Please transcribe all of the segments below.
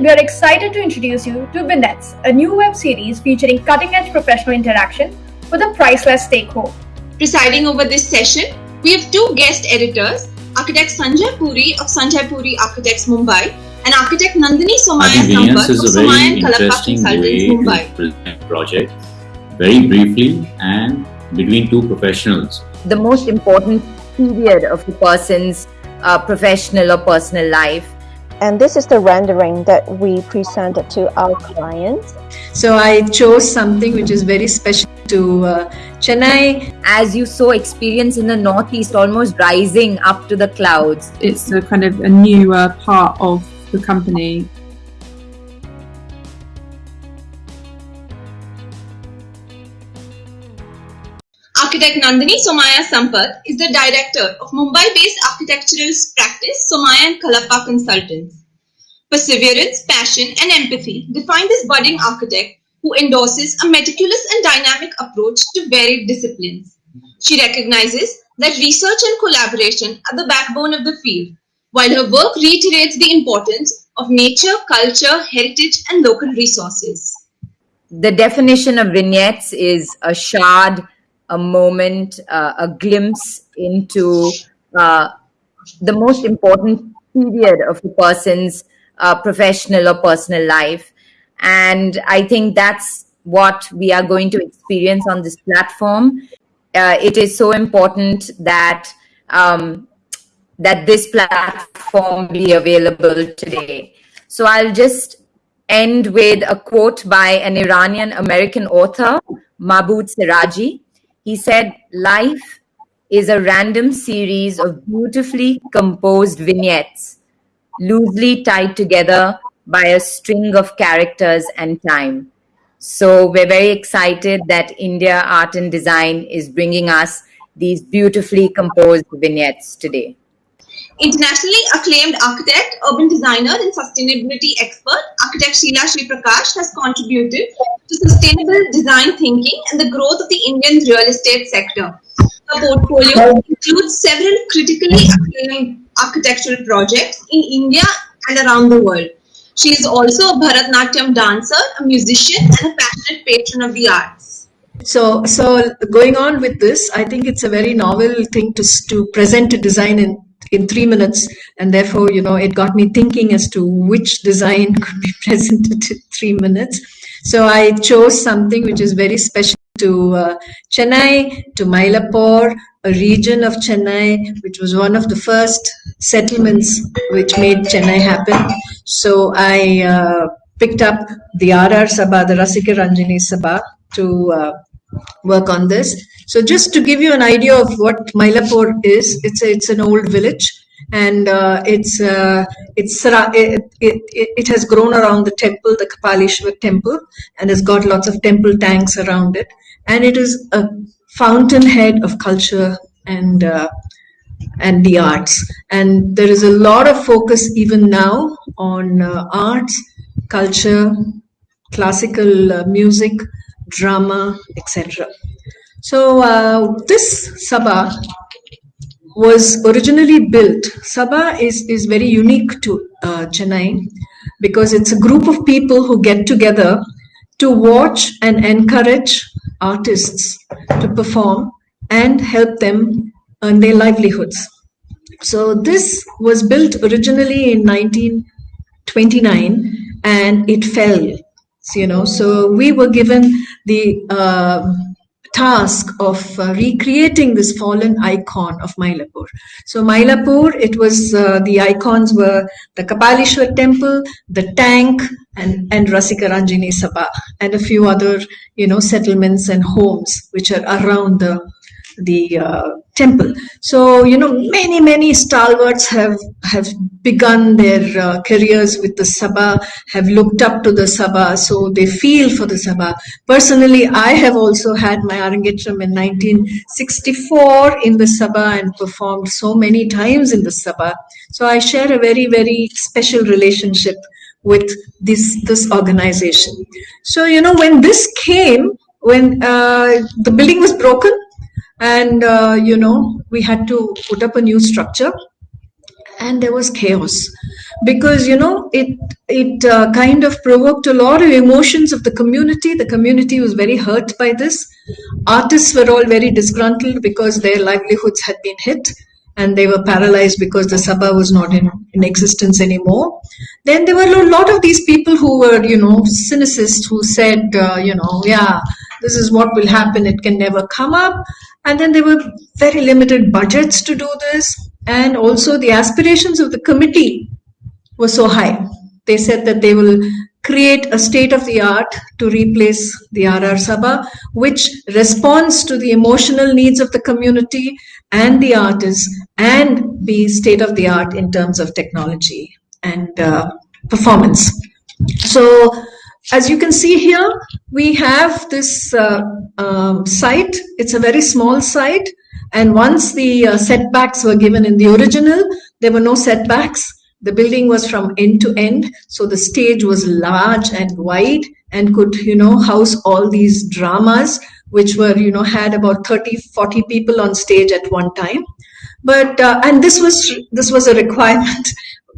we are excited to introduce you to Vignettes, a new web series featuring cutting edge professional interaction with a priceless take home. Presiding over this session, we have two guest editors, architect Sanjay Puri of Sanjay Puri Architects Mumbai and architect Nandini Somaya Sampath of Somaya and Kalappa Consultants Mumbai. project very briefly and between two professionals. The most important period of a person's uh, professional or personal life. And this is the rendering that we presented to our clients. So I chose something which is very special to uh, Chennai. As you saw experience in the Northeast almost rising up to the clouds. It's a kind of a newer part of the company Architect Nandini Somaya Sampath is the director of Mumbai-based architectural practice Somaya and Kalappa Consultants. Perseverance, passion and empathy define this budding architect who endorses a meticulous and dynamic approach to varied disciplines. She recognizes that research and collaboration are the backbone of the field, while her work reiterates the importance of nature, culture, heritage and local resources. The definition of vignettes is a shard a moment, uh, a glimpse into uh, the most important period of a person's uh, professional or personal life. And I think that's what we are going to experience on this platform. Uh, it is so important that um, that this platform be available today. So I'll just end with a quote by an Iranian American author, Mahmoud Siraji. He said, Life is a random series of beautifully composed vignettes, loosely tied together by a string of characters and time. So we're very excited that India Art and Design is bringing us these beautifully composed vignettes today. Internationally acclaimed architect, urban designer and sustainability expert, architect Sheila Sri Prakash has contributed to sustainable design thinking and the growth of the Indian real estate sector. Her portfolio includes several critically acclaimed architectural projects in India and around the world. She is also a Bharatnatyam dancer, a musician and a passionate patron of the arts. So, so going on with this, I think it's a very novel thing to, to present a design in in three minutes. And therefore you know it got me thinking as to which design could be presented in three minutes. So i chose something which is very special to uh, chennai to mylapore a region of chennai which was one of the first settlements which made chennai happen. So i uh, picked up the rr sabha the rasika ranjini sabha to uh, work on this so just to give you an idea of what Mylapore is, it's a, it's an old village and uh, it's uh, it's it, it, it has grown around the temple, the Kapalishwar temple, and has got lots of temple tanks around it, and it is a fountainhead of culture and uh, and the arts. And there is a lot of focus even now on uh, arts, culture, classical uh, music, drama, etc. So uh, this Sabha was originally built. Sabha is, is very unique to uh, Chennai because it's a group of people who get together to watch and encourage artists to perform and help them earn their livelihoods. So this was built originally in 1929 and it fell, you know. So we were given the uh, task of uh, recreating this fallen icon of Mylapore. So Mylapore, it was uh, the icons were the Kapalishwar temple, the tank, and and Rasika Ranjini Sabha, and a few other you know settlements and homes which are around the the uh, temple. So you know, many many stalwarts have have begun their uh, careers with the Sabha, have looked up to the Sabha, so they feel for the Sabha. Personally, I have also had my Arangetram in 1964 in the Sabha and performed so many times in the Sabha. So I share a very very special relationship with this this organization. So you know, when this came, when uh, the building was broken and uh, you know we had to put up a new structure. And there was chaos. Because you know it it uh, kind of provoked a lot of emotions of the community. The community was very hurt by this. Artists were all very disgruntled because their livelihoods had been hit. And they were paralyzed because the sabha was not in, in existence anymore. Then there were a lot of these people who were you know cynicists who said uh, you know yeah this is what will happen it can never come up and then there were very limited budgets to do this and also the aspirations of the committee were so high. They said that they will create a state of the art to replace the RR Sabha, which responds to the emotional needs of the community and the artists and be state of the art in terms of technology and uh, performance. So, as you can see here, we have this uh, um, site. It's a very small site. And once the uh, setbacks were given in the original, there were no setbacks. The building was from end to end. So the stage was large and wide and could, you know, house all these dramas, which were, you know, had about 30, 40 people on stage at one time. But, uh, and this was, this was a requirement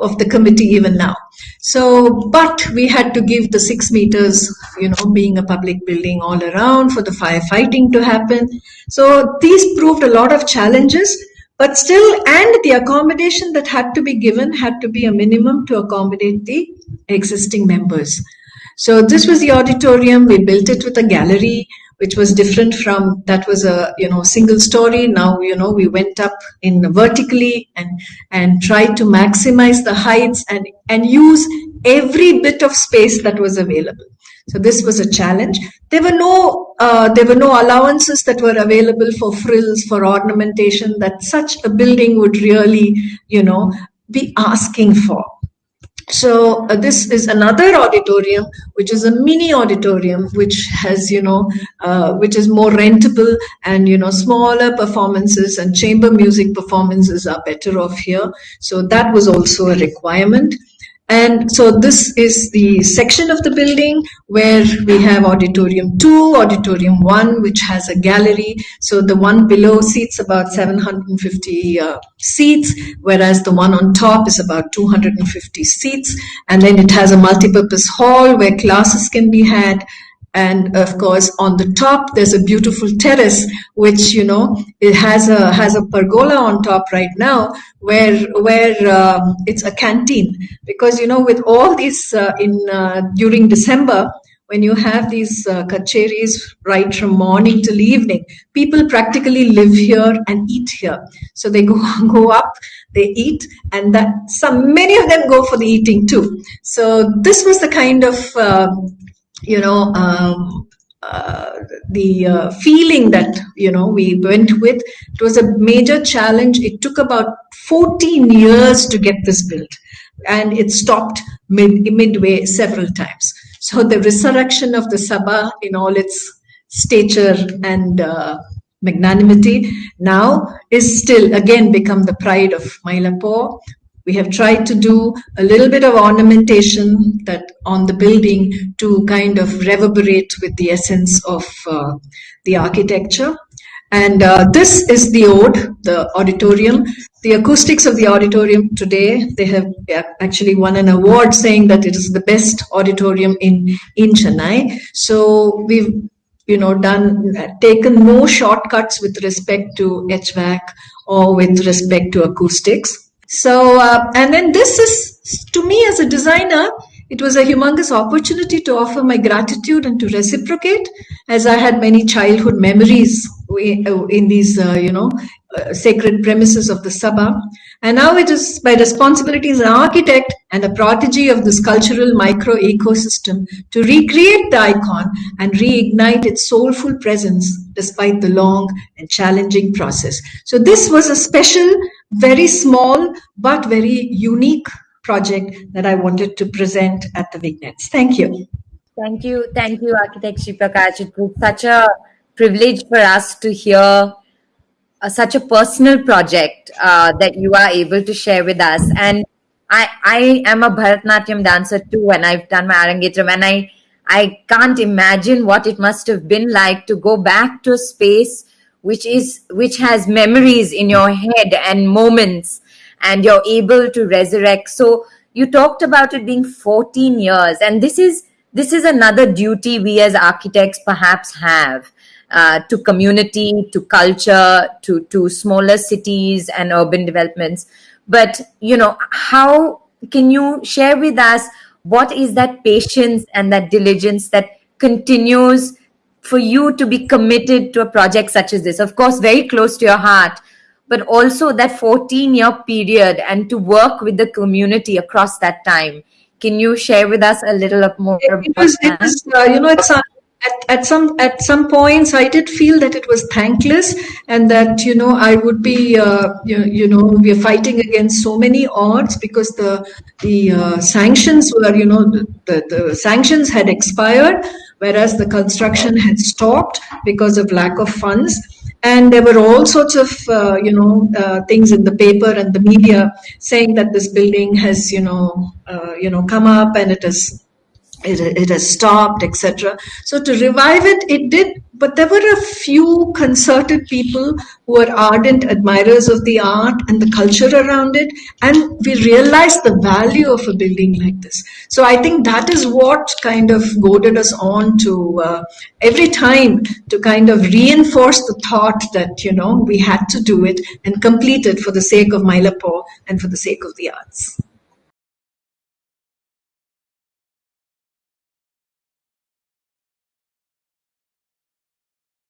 of the committee even now. So, but we had to give the six meters, you know, being a public building all around for the firefighting to happen. So these proved a lot of challenges, but still, and the accommodation that had to be given had to be a minimum to accommodate the existing members. So this was the auditorium. We built it with a gallery which was different from that was a you know single story. Now you know we went up in vertically and and tried to maximize the heights and and use every bit of space that was available. So this was a challenge. There were no uh, there were no allowances that were available for frills for ornamentation that such a building would really you know be asking for so uh, this is another auditorium which is a mini auditorium which has you know uh, which is more rentable and you know smaller performances and chamber music performances are better off here. So that was also a requirement and so this is the section of the building where we have auditorium 2, auditorium 1, which has a gallery. So the one below seats about 750 uh, seats, whereas the one on top is about 250 seats. And then it has a multi-purpose hall where classes can be had and of course on the top there's a beautiful terrace which you know it has a has a pergola on top right now where where um, it's a canteen. Because you know with all these uh, in uh, during december when you have these uh, kacheris right from morning till evening people practically live here and eat here. So they go go up they eat and that some many of them go for the eating too. So this was the kind of um, you know um, uh, the uh, feeling that you know we went with it was a major challenge. It took about 14 years to get this built and it stopped mid, midway several times. So the resurrection of the sabha in all its stature and uh, magnanimity now is still again become the pride of Mylapore we have tried to do a little bit of ornamentation that on the building to kind of reverberate with the essence of uh, the architecture. And uh, this is the ode, the auditorium. The acoustics of the auditorium today, they have actually won an award saying that it is the best auditorium in, in Chennai. So we've you know done taken no shortcuts with respect to HVAC or with respect to acoustics. So, uh, and then this is, to me as a designer, it was a humongous opportunity to offer my gratitude and to reciprocate as I had many childhood memories in these, uh, you know, uh, sacred premises of the Sabha. And now it is my responsibility as an architect and a prodigy of this cultural micro ecosystem to recreate the icon and reignite its soulful presence despite the long and challenging process. So this was a special, very small, but very unique project that I wanted to present at the Vignettes. Thank you. Thank you. Thank you, Architect Sriprakash. It was such a privilege for us to hear uh, such a personal project uh, that you are able to share with us. And I, I am a Bharatnatyam dancer too, and I've done my Arangetram, and I, I can't imagine what it must have been like to go back to a space which is which has memories in your head and moments and you're able to resurrect. So you talked about it being 14 years, and this is this is another duty we as architects perhaps have uh, to community, to culture, to to smaller cities and urban developments. But you know, how can you share with us what is that patience and that diligence that continues for you to be committed to a project such as this? Of course, very close to your heart, but also that 14 year period and to work with the community across that time. Can you share with us a little more about it was, that? It was, uh, you know, it's, uh, at, at some at some points I did feel that it was thankless and that you know I would be uh, you, you, know we are fighting against so many odds because the the uh, sanctions were you know the, the, the sanctions had expired whereas the construction had stopped because of lack of funds. And there were all sorts of uh, you know uh, things in the paper and the media saying that this building has you know uh, you know come up and it has it, it has stopped etc so to revive it it did but there were a few concerted people who were ardent admirers of the art and the culture around it and we realized the value of a building like this. So i think that is what kind of goaded us on to uh, every time to kind of reinforce the thought that you know we had to do it and complete it for the sake of Mylapore and for the sake of the arts